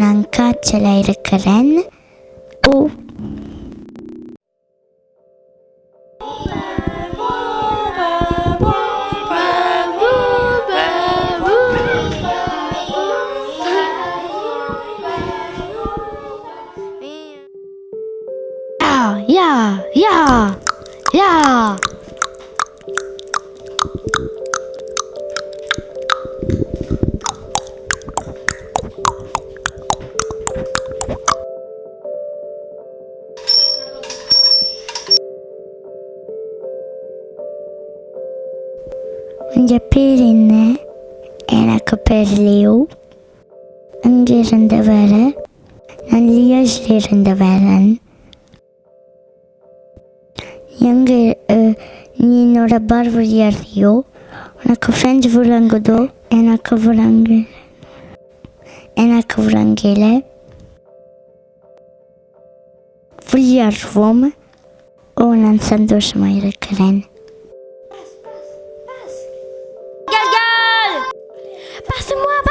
நான் காய்ச்சலாக இருக்கிறேன் ஓ Yeah, yeah, yeah. Onde era perleeuw. Angerinde veren. Anlayışlarında veren. Younger e, Ninora Barvuriario. Ona kafend vurangodo. Ena kavrangele. Ena kavrangele. Vuliar vome. Ona sandoşmayla karen. semua